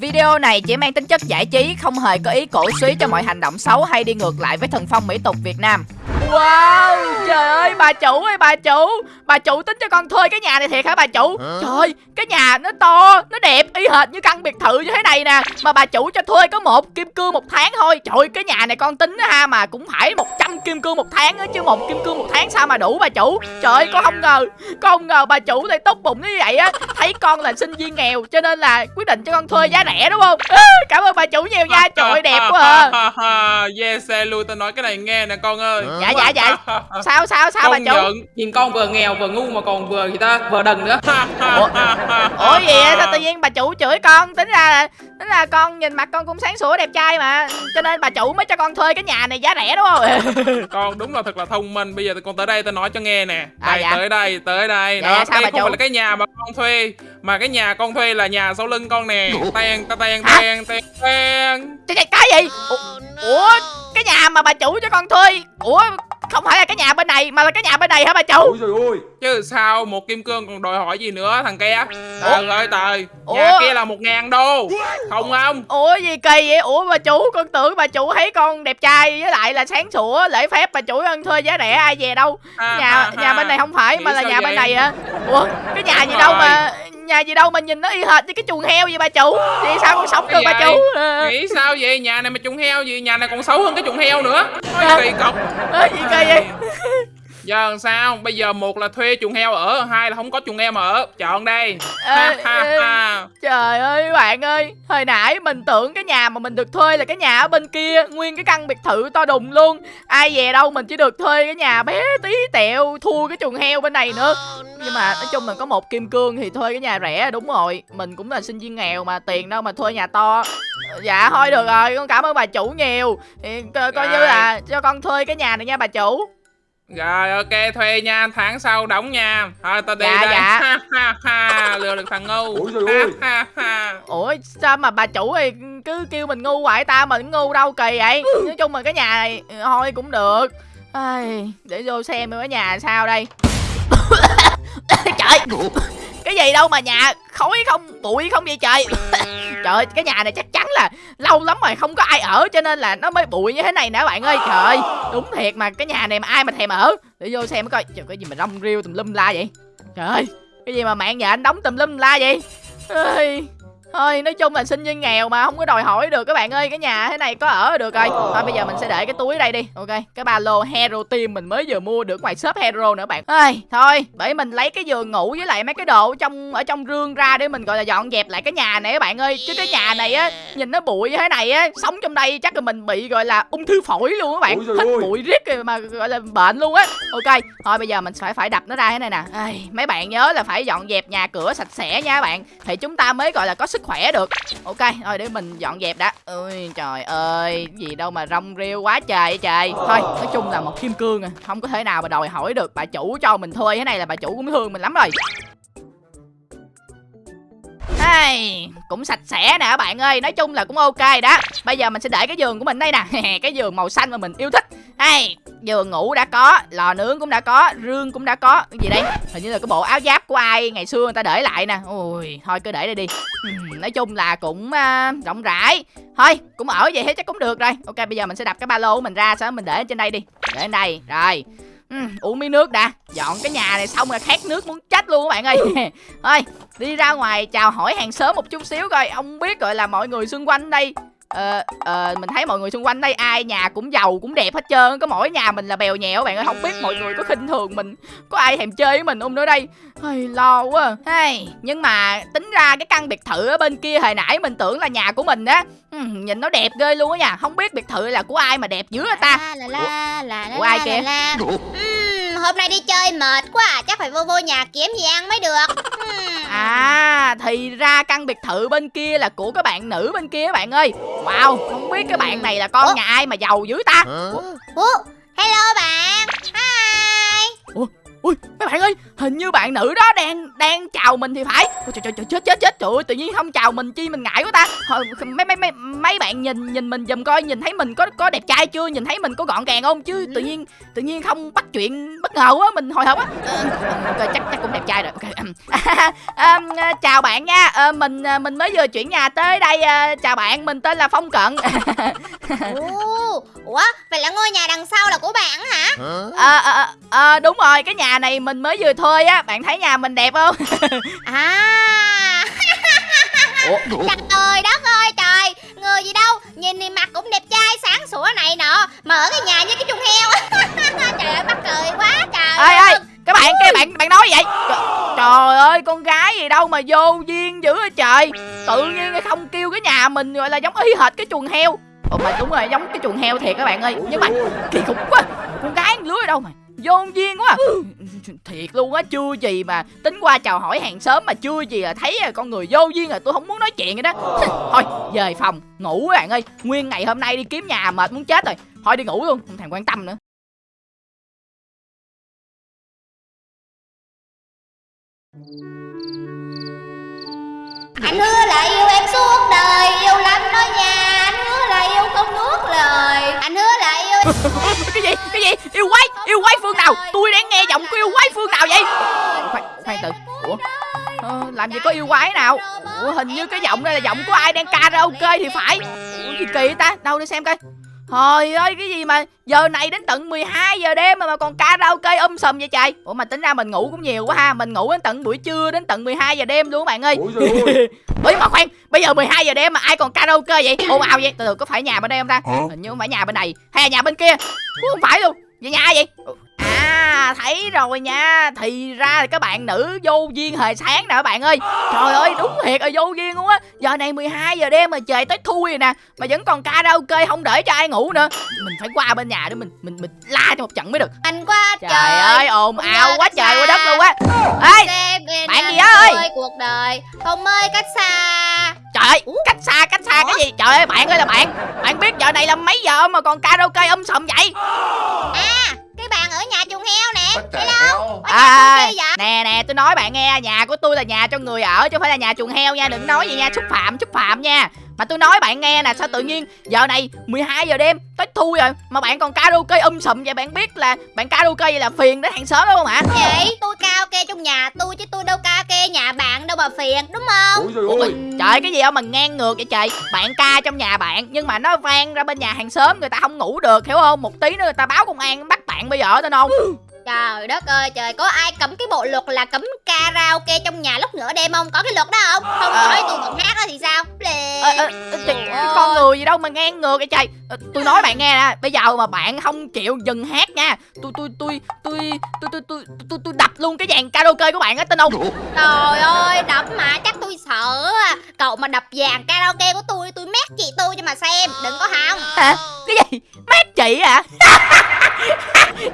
Video này chỉ mang tính chất giải trí, không hề có ý cổ suý cho mọi hành động xấu hay đi ngược lại với thần phong mỹ tục Việt Nam. Wow, trời ơi bà chủ ơi bà chủ. Bà chủ tính cho con thuê cái nhà này thiệt hả bà chủ? Trời ơi, cái nhà nó to, nó đẹp y hệt như căn biệt thự như thế này nè. Mà bà chủ cho thuê có một kim cương một tháng thôi. Trời ơi, cái nhà này con tính ha mà cũng phải 100 kim cương một tháng á Chứ một kim cương một tháng sao mà đủ bà chủ? Trời ơi, con không ngờ Con không ngờ bà chủ lại tốt bụng như vậy á. Thấy con là sinh viên nghèo cho nên là quyết định cho con thuê giá rẻ đúng không? Cảm ơn bà chủ nhiều nha, trời ơi đẹp quá à. Yes, luôn tao nói cái này nghe nè con ơi. Dạ dạ dạ Sao sao sao bà chủ? nhận. Nhìn con vừa nghèo vừa ngu mà còn vừa người ta? Vừa đần nữa. Ủa, Ủa gì vậy? Sao tự nhiên bà chủ chửi con? Tính ra là Tính là con nhìn mặt con cũng sáng sủa đẹp trai mà. Cho nên bà chủ mới cho con thuê cái nhà này giá rẻ đúng không? Con đúng là thật là thông minh. Bây giờ con tới đây tao nói cho nghe nè. À, đây, dạ. Tới đây tới đây. Dạ, Đó, sao đây bà không chủ? phải là cái nhà mà con thuê Mà cái nhà con thuê là nhà sau lưng con nè. Ten ten ten ten ten cái, gì? Ủa cái nhà mà bà chủ cho con thuê. Ủa, không phải là cái nhà bên này, Mà là cái nhà bên này hả bà chủ? Ôi trời ơi. Chứ sao một kim cương còn đòi hỏi gì nữa thằng kia Trời ơi trời. Ủa? Nhà kia là một ngàn đô. Không không. Ủa gì kỳ vậy? Ủa bà chủ con tưởng bà chủ thấy con đẹp trai Với lại là sáng sủa lễ phép bà chủ con thuê giá rẻ ai về đâu? Ha, Nhà ha, nhà bên này không phải Nghĩ mà là nhà bên vậy? này hả? Ủa cái nhà gì Đúng đâu rồi. mà Nhà gì đâu mà nhìn nó y hệt như cái chuồng heo vậy bà chủ? Vậy sao con sống được bà gì? chủ? Nghĩ sao vậy? Nhà này mà trùng heo gì? Nhà này còn xấu hơn cái trùng heo nữa. À. Ôi kỳ cục. Ờ, gì kỳ vậy Giờ làm sao? Bây giờ một là thuê chuồng heo ở Hai là không có chuồng heo mà ở. Chọn đây Ê, ha, ha, ê. ha. Trời ơi bạn ơi. Hồi nãy mình tưởng cái nhà mà mình được thuê là cái nhà ở bên kia. Nguyên cái căn biệt thự to đùng luôn. Ai về đâu mình chỉ được thuê cái nhà bé tí tẹo Thua cái chuồng heo bên này nữa. Nhưng mà nói chung là có một kim cương thì thuê cái nhà rẻ đúng rồi. Mình cũng là sinh viên nghèo mà tiền đâu mà thuê nhà to. Dạ thôi được rồi. Con cảm ơn bà chủ nhiều. Thì co- coi như Rồi. là cho con thuê cái nhà này nha bà chủ Rồi ok thuê nha Tháng sau đóng nha. Thôi tao đi Dạ, đây. dạ. ha, ha, ha. Lừa được thằng ngu. Trời ha. Ủa sao mà bà chủ thì cứ kêu mình ngu hoài ta mình ngu đâu kỳ vậy? Nói chung là cái nhà này ừ, thôi cũng được. Ai, Để vô xem cái nhà sao đây. Trời. Cái gì đâu mà nhà khói không bụi không vậy trời? Trời ơi cái nhà này chắc chắn là lâu lắm rồi không có ai ở cho nên là nó mới bụi như thế này nè bạn ơi. Trời ơi đúng thiệt mà cái nhà này mà ai mà thèm ở? Để vô xem coi. Trời cái gì mà rong riêu tùm lum la vậy? Trời ơi cái gì mà mạng nhà anh đóng tùm lum la vậy? Ơi, Thôi nói chung là sinh viên nghèo mà không có đòi hỏi được các bạn ơi Cái nhà thế này có ở được rồi. Thôi bây giờ mình sẽ để cái túi đây đi Ok? Cái ba lô Hero Team mình mới vừa mua được ngoài shop Hero nữa bạn. Ơi, Thôi bởi mình lấy cái giường ngủ với lại mấy cái đồ ở trong ở trong rương ra để mình gọi là dọn dẹp lại cái nhà này các bạn ơi. Chứ cái nhà này á nhìn nó bụi như thế này á Sống trong đây chắc là mình bị gọi là ung thư phổi luôn các bạn. Ơi. bụi riết rồi mà gọi là bệnh luôn á. Ok thôi bây giờ mình phải phải đập nó ra thế này nè. Ai, Mấy bạn nhớ là phải dọn dẹp nhà cửa sạch sẽ nha các bạn. Thì chúng ta mới gọi là có sức khỏe được. Ok thôi để mình dọn dẹp đã. Ôi trời ơi gì đâu mà rong rêu quá trời vậy trời. Thôi nói chung là một kim cương à Không có thể nào mà đòi hỏi được Bà chủ cho mình thuê. Thế này là bà chủ cũng thương mình lắm rồi. Hey, cũng sạch sẽ nè các bạn ơi Nói chung là cũng ok đó. Bây giờ mình sẽ để cái giường của mình đây nè. Cái giường màu xanh mà mình yêu thích. Hey, giường ngủ đã có Lò nướng cũng đã có Rương cũng đã có. Cái gì đây? Hình như là cái bộ áo giáp của ai Ngày xưa người ta để lại nè. Ui, thôi cứ để đây đi. Nói chung là cũng uh, rộng rãi. Thôi, cũng ở vậy hết chắc cũng được rồi. Ok, bây giờ mình sẽ đập cái ba lô của mình ra sao mình để trên đây đi. Để trên đây, rồi. Ừm, uống miếng nước đã. Dọn cái nhà này xong là khát nước muốn chết luôn các bạn ơi. Thôi, đi ra ngoài chào hỏi hàng xóm một chút xíu coi. Ông biết gọi là mọi người xung quanh đây ờ ờ mình thấy mọi người xung quanh đây ai nhà cũng giàu cũng đẹp hết trơn có mỗi nhà mình là bèo nhẹo bạn ơi không biết mọi người có khinh thường mình có ai thèm chơi với mình không nữa đây? Ây, lo quá. Hay nhưng mà tính ra cái căn biệt thự ở bên kia hồi nãy mình tưởng là nhà của mình á. Ừ, nhìn nó đẹp ghê luôn á nha không biết biệt thự là của ai mà đẹp dữ hả ta? La la la la la Của ai la kìa? la. Ừm, hôm nay đi chơi mệt quá à, chắc phải vô vô nhà kiếm gì ăn mới được. À thì ra căn biệt thự bên kia là của các bạn nữ bên kia các bạn ơi Wow không biết cái bạn này là con Ủa? nhà ai mà giàu dữ ta Ủa, hello bạn. Hi. ui mấy bạn ơi hình như bạn nữ đó đang đang chào mình thì phải. Ôi, trời, trời trời chết chết chết. Trời ơi tự nhiên không chào mình chi mình ngại quá ta. Mấy mấy mấy mấy bạn nhìn nhìn mình giùm coi nhìn thấy mình có có đẹp trai chưa? Nhìn thấy mình có gọn gàng không? Chứ tự nhiên tự nhiên không bắt chuyện bất ngờ quá mình hồi hộp á. Ờ, ok chắc chắc cũng đẹp trai rồi. Ok à, chào bạn nha. Ờ, mình à, mình mới vừa chuyển nhà tới đây à, chào bạn mình tên là phong cận. Ồ, Ủa, vậy là ngôi nhà đằng sau là của bạn hả? à, à, à, đúng rồi cái nhà này mình mới vừa thuê á bạn thấy nhà mình đẹp không? À. Ủa? Trời đất ơi trời. Người gì đâu Nhìn thì mặt cũng đẹp trai sáng sủa này nọ Mà ở cái nhà như cái chuồng heo. Trời ơi mắc cười quá trời ê ê các bạn cái bạn bạn nói vậy. Trời, trời ơi con gái gì đâu mà vô duyên dữ vậy trời. Tự nhiên không kêu cái nhà mình gọi là giống y hệt cái chuồng heo. Ồ mà đúng rồi giống cái chuồng heo thiệt các bạn ơi. Nhưng mà kỳ khủng quá. Con gái lứa ở đâu mà vô duyên quá thiệt luôn á chưa gì mà tính qua chào hỏi hàng xóm mà chưa gì là thấy con người vô duyên rồi tôi không muốn nói chuyện rồi đó. Thôi về phòng ngủ các bạn ơi. Nguyên ngày hôm nay đi kiếm nhà mệt muốn chết rồi. Thôi đi ngủ luôn không thèm quan tâm nữa. Anh hứa là yêu em suốt làm gì có yêu quái nào? Ủa hình như cái giọng đây là giọng của ai đang karaoke thì phải. Ủa gì kỳ ta? Đâu để xem coi. Trời ơi cái gì mà giờ này đến tận 12 giờ đêm mà, mà còn karaoke um sùm vậy trời? Ủa mà tính ra mình ngủ cũng nhiều quá ha. Mình ngủ đến tận buổi trưa đến tận 12 giờ đêm luôn các bạn ơi. Ủa mà khoan Bây giờ 12 giờ đêm mà ai còn karaoke vậy? Ồn ào vậy. Từ từ có phải nhà bên đây không ta? Hình như không phải nhà bên này. Hay là nhà bên kia? Cũng không phải luôn. Vậy nhà ai vậy À thấy rồi nha. Thì ra là các bạn nữ vô duyên hồi sáng nè các bạn ơi. Trời ơi đúng thiệt là vô duyên luôn á. Giờ này 12 giờ đêm mà trời tới thui rồi nè Mà vẫn còn karaoke không để cho ai ngủ nữa. Mình phải qua bên nhà để mình mình mình la cho một trận mới được. Anh quá Trời, trời. ơi ồn ào quá trời quá xa. đất luôn á. Ê bạn gì ơi? Cuộc đời không ơi cách xa. Trời ơi cách xa cách xa cái gì? Trời ơi bạn ơi là bạn. Bạn biết giờ này là mấy giờ mà còn karaoke um sùm vậy? À nhà chuồng heo nè. Hello. À nè nè tôi nói bạn nghe Nhà của tôi là nhà cho người ở chứ không phải là nhà chuồng heo nha. Đừng nói gì nha. Xúc phạm xúc phạm nha Mà tôi nói bạn nghe nè sao tự nhiên Giờ này 12 giờ đêm tới thui rồi Mà bạn còn karaoke um sùm vậy? Bạn biết là bạn karaoke vậy là phiền đến hàng xóm đúng không hả? Vậy tôi karaoke trong nhà tôi chứ tôi đâu karaoke nhà bạn đâu mà phiền đúng không? Ủa, ơi. Trời cái gì đâu mà ngang ngược vậy trời. Bạn ca trong nhà bạn Nhưng mà nó vang ra bên nhà hàng xóm Người ta không ngủ được hiểu không? Một tí nữa người ta báo công an bắt bạn bây giờ tên không Trời đất ơi trời Có ai cấm cái bộ luật là cấm karaoke trong nhà lúc nửa đêm không? Có cái luật đó không? Không à. nói tôi còn hát đó thì sao? Please. À, à, Con người gì đâu mà ngang ngược vậy trời. Ờ, tôi nói bạn nghe nè Bây giờ mà bạn không chịu dừng hát nha Tôi tôi tôi tôi tôi tôi tôi tôi, tôi đập luôn cái dàn karaoke của bạn á tin không? Trời ơi đập mà chắc tôi sợ. Cậu mà đập dàn karaoke của tôi Tôi mét chị tôi cho mà xem Đừng có hông Hả? Cái gì? Mét chị à?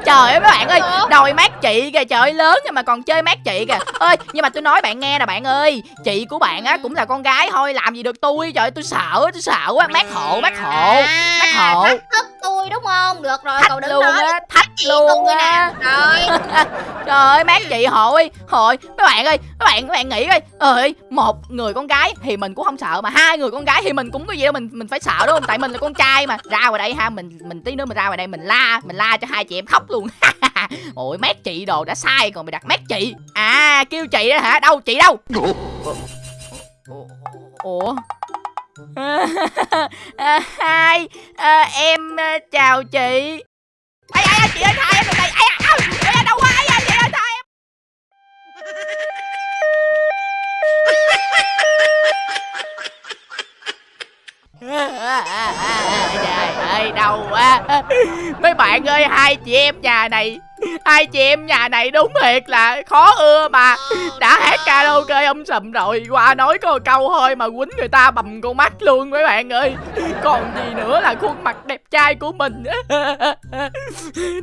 trời ơi mấy bạn ơi đòi mát chị kìa trời ơi lớn nhưng mà còn chơi mát chị kìa. Ơi nhưng mà tôi nói bạn nghe nè bạn ơi chị của bạn á cũng là con gái thôi làm gì được tôi trời ơi tôi sợ tôi sợ quá mát hộ mát hộ mát hộ. thách tôi đúng không? Được rồi cậu thách đừng luôn nói á thách chị luôn á. Rồi? Trời ơi mát chị hội Hội. Mấy bạn ơi Mấy bạn các bạn nghĩ coi. Ơi Một người con gái thì mình cũng không sợ Mà hai người con gái thì mình cũng có gì đâu Mình mình phải sợ đúng không? Tại mình là con trai mà. Ra ngoài đây ha Mình mình tí nữa mình ra ngoài đây Mình la Mình la cho hai chị em khóc luôn Ôi mát chị đồ đã sai Còn mày đặt mát chị À kêu chị đó hả Đâu chị đâu Ủa, à, Hai à, Em à, chào chị ai ai chị ơi thay em này ai à, ai, đâu quá ai à, chị ơi thay em trời ơi đau quá. Mấy bạn ơi, hai chị em nhà này, hai chị em nhà này đúng thiệt là khó ưa mà. Đã hát karaoke ông sầm rồi, qua nói có câu thôi mà quýnh người ta bầm con mắt luôn mấy bạn ơi. Còn gì nữa là khuôn mặt đẹp trai của mình.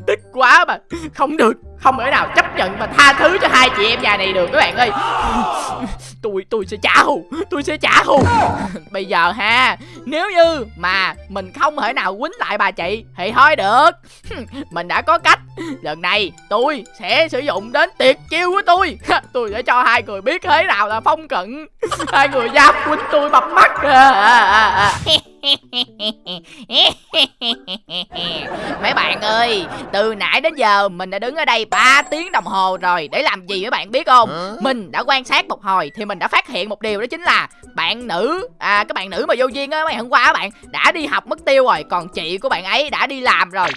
Tức quá mà, không được không thể nào chấp nhận và tha thứ cho hai chị em nhà này được các bạn ơi. Tôi tôi sẽ trả thù tôi sẽ trả thù. Bây giờ ha, nếu như mà mình không thể nào quýnh lại bà chị thì thôi được. Mình đã có cách. Lần này tôi sẽ sử dụng đến tuyệt chiêu của tôi. Tôi sẽ cho hai người biết thế nào là phong cận. Hai người dám quýnh tôi bập mắt. À, à, à. mấy bạn ơi từ nãy đến giờ mình đã đứng ở đây 3 tiếng đồng hồ rồi để làm gì mấy bạn biết không? Mình đã quan sát một hồi thì mình đã phát hiện một điều đó chính là bạn nữ à các bạn nữ mà vô duyên á mấy hôm qua các bạn đã đi học mất tiêu rồi còn chị của bạn ấy đã đi làm rồi.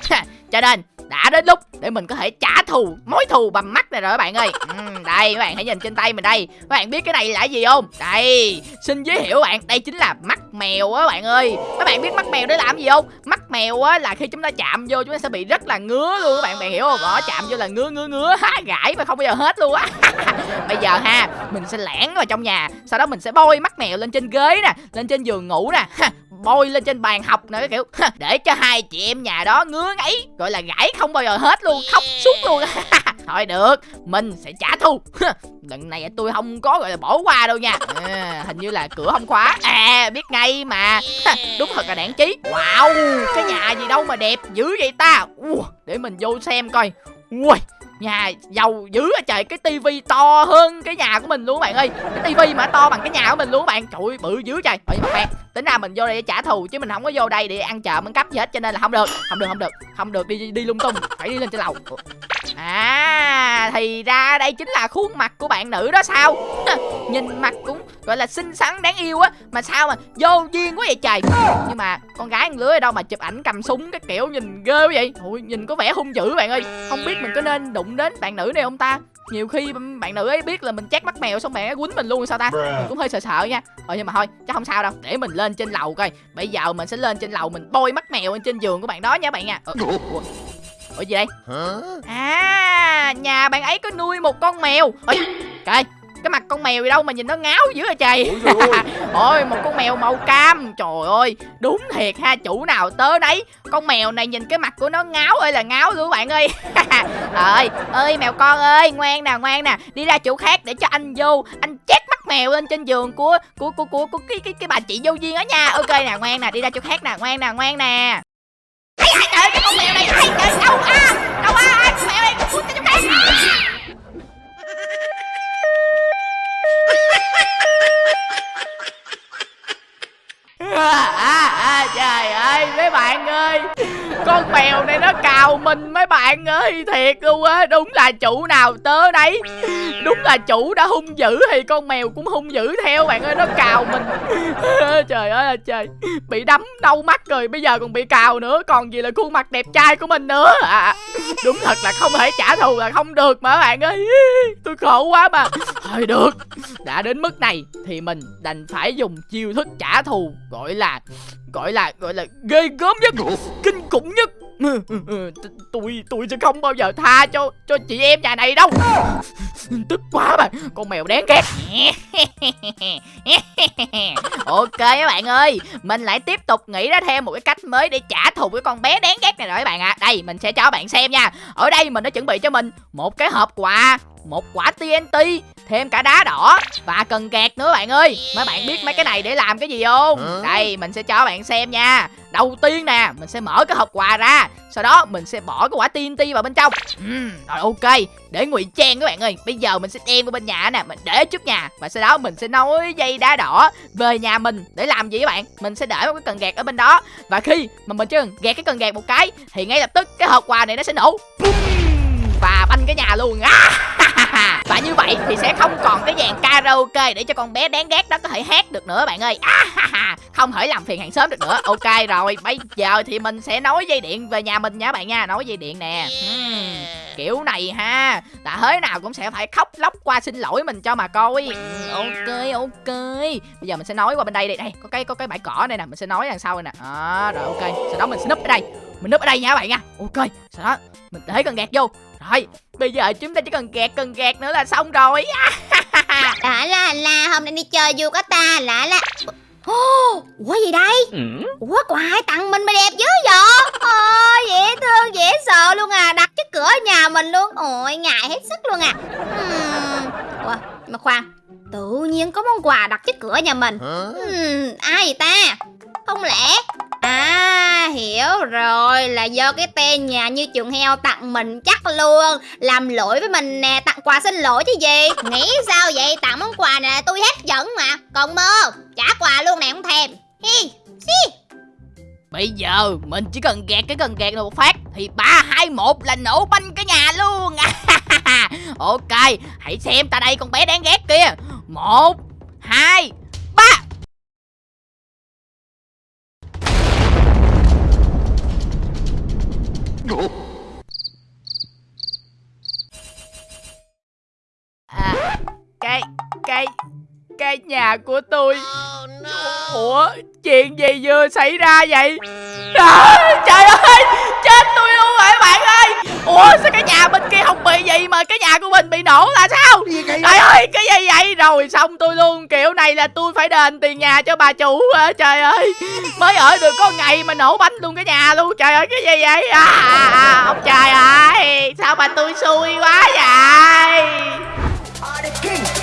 Cho nên đã đến lúc để mình có thể trả thù mối thù bằng mắt này rồi các bạn ơi. Ừ, đây các bạn hãy nhìn trên tay mình đây. Các bạn biết cái này là gì không? Đây xin giới thiệu các bạn đây chính là mắt mèo á bạn ơi các bạn biết mắt mèo để làm gì không? Mắt mèo á, là khi chúng ta chạm vô, chúng ta sẽ bị rất là ngứa luôn các bạn. Bạn hiểu không? Đó chạm vô là ngứa ngứa ngứa. Há gãi mà không bao giờ hết luôn á. Bây giờ ha, mình sẽ lẻn vào trong nhà, sau đó mình sẽ bôi mắt mèo lên trên ghế nè, lên trên giường ngủ nè bôi lên trên bàn học nữa cái kiểu. Để cho hai chị em nhà đó ngứa ngáy gọi là gãi không bao giờ hết luôn khóc suốt luôn. Thôi được mình sẽ trả thù. Lần này tôi không có gọi là bỏ qua đâu nha. À, hình như là cửa không khóa. À biết ngay mà. Đúng thật là đảng chí wow cái nhà gì đâu mà đẹp dữ vậy ta. Để mình vô xem coi. Ui nhà giàu dữ à trời cái tivi to hơn cái nhà của mình luôn các bạn ơi. Cái tivi mà to bằng cái nhà của mình luôn các bạn. Trời ơi, bự dữ trời. Ơi mà bạn tính ra mình vô đây để trả thù chứ mình không có vô đây để ăn chợ ăn cắp gì hết cho nên là không được không được không được không được. Đi đi lung tung phải đi lên trên lầu. À thì ra đây chính là khuôn mặt của bạn nữ đó sao? Nhìn mặt cũng gọi là xinh xắn đáng yêu á. Mà sao mà vô duyên quá vậy trời? Nhưng mà con gái ăn lưới ở đâu mà chụp ảnh cầm súng cái kiểu nhìn ghê vậy. Ui nhìn có vẻ hung dữ bạn ơi. Không biết mình có nên đụng đến bạn nữ này không ta? Nhiều khi bạn nữ ấy biết là mình chát mắt mèo xong bạn ấy quýnh mình luôn sao ta? Mình cũng hơi sợ sợ nha. Ờ nhưng mà thôi chắc không sao đâu. Để mình lên trên lầu coi. Bây giờ mình sẽ lên trên lầu mình bôi mắt mèo lên trên giường của bạn đó nha bạn nha. Ờ, ủa, gì đây? À nhà bạn ấy có nuôi một con mèo. Ơi trời cái mặt con mèo gì đâu mà nhìn nó ngáo dữ vậy trời ôi một con mèo màu cam. Trời ơi đúng thiệt ha chủ nào tớ đấy. Con mèo này nhìn cái mặt của nó ngáo ơi là ngáo luôn bạn ơi. Ơi ơi mèo con ơi ngoan nè ngoan nè. Đi ra chỗ khác để cho anh vô. Anh chét mắt mèo lên trên giường của của của của, của cái cái cái bà chị vô duyên đó nha. Ok nè ngoan nè đi ra chỗ khác nè ngoan nè ngoan nè. Ây, trời ơi, cái con mèo này ai trời đâu à? Đâu à con mèo này cái chỗ khác à, à, trời ơi mấy bạn ơi con mèo này nó cào mình mấy bạn ơi thiệt luôn á. Đúng là chủ nào tớ đấy đúng là chủ đã hung dữ thì con mèo cũng hung dữ theo bạn ơi nó cào mình. Trời ơi là trời. Bị đấm đau mắt rồi bây giờ còn bị cào nữa. Còn gì là khuôn mặt đẹp trai của mình nữa. À, đúng thật là không thể trả thù là không được mà bạn ơi. Tôi khổ quá mà. Thôi được đã đến mức này thì mình đành phải dùng chiêu thức trả thù gọi là gọi là gọi là ghê gớm nhất, kinh khủng nhất. Ừ, ừ, ừ, tôi tôi sẽ không bao giờ tha cho cho chị em nhà này đâu. Tức quá mà con mèo đáng ghét. Ok các bạn ơi, mình lại tiếp tục nghĩ ra thêm một cái cách mới để trả thù cái con bé đáng ghét này rồi các bạn ạ. À. đây, mình sẽ cho bạn xem nha. Ở đây mình đã chuẩn bị cho mình một cái hộp quà một quả TNT thêm cả đá đỏ và cần gạt nữa bạn ơi. Mấy bạn biết mấy cái này để làm cái gì không? Đây mình sẽ cho bạn xem nha. Đầu tiên nè mình sẽ mở cái hộp quà ra sau đó mình sẽ bỏ cái quả TNT vào bên trong. Uhm, rồi ok để ngụy trang các bạn ơi. Bây giờ mình sẽ đem vào bên nhà nè mình để trước nhà và sau đó mình sẽ nối dây đá đỏ về nhà mình để làm gì các bạn? Mình sẽ để một cái cần gạt ở bên đó và khi mà mình chỉ cần gạt cái cần gạt một cái thì ngay lập tức cái hộp quà này nó sẽ nổ. Và banh cái nhà luôn và như vậy thì sẽ không còn cái dàn karaoke để cho con bé đáng ghét đó có thể hát được nữa bạn ơi. Không thể làm phiền hàng xóm được nữa. Ok rồi bây giờ thì mình sẽ nối dây điện về nhà mình nha bạn nha. Nối dây điện nè. Uhm, kiểu này ha. Là thế nào cũng sẽ phải khóc lóc qua xin lỗi mình cho mà coi. Ok ok. Bây giờ mình sẽ nói qua bên đây đây đây có cái có cái bãi cỏ đây nè. Mình sẽ nói đằng sau này nè. À, rồi ok. Sau đó mình sẽ núp ở đây. Mình núp ở đây nha các bạn nha. Ok sau đó mình để cần gạt vô rồi bây giờ chúng ta chỉ cần gạt cần gạt nữa là xong rồi Đã là là hôm nay đi chơi vui có ta lạ là ủa gì đây? Ủa quà ai tặng mình mà đẹp dữ vậy? Ôi dễ thương dễ sợ luôn à Đặt trước cửa nhà mình luôn Ôi ngại hết sức luôn à uhm. Ủa mà khoan Tự nhiên có món quà đặt trước cửa nhà mình uhm, Ai vậy ta? không lẽ rồi, là do cái tên nhà như chuồng heo tặng mình chắc luôn. Làm lỗi với mình nè, tặng quà xin lỗi chứ gì? Nghĩ sao vậy? Tặng món quà này tôi hết dẫn mà. Còn mơ, trả quà luôn nè, không thèm. Hi si Bây giờ mình chỉ cần gạt cái cần gạt này một phát, Thì ba, hai, một là nổ banh cả nhà luôn. Ok, Hãy xem ta đây con bé đáng ghét kia. Một, Hai À Cái Cái Cái nhà của tôi. Ủa chuyện gì vừa xảy ra vậy? À, Trời ơi Chết tôi. Ủa sao cái nhà bên kia không bị gì Mà cái nhà của mình bị nổ là sao? Trời ơi cái gì vậy? Rồi xong tôi luôn Kiểu này là tôi phải đền tiền nhà cho bà chủ Trời ơi Mới ở được có ngày mà nổ bánh luôn cái nhà luôn. Trời ơi cái gì vậy? À, à, à, Ông trời ơi Sao mà tôi xui quá vậy?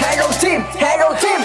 Hello team, hello team.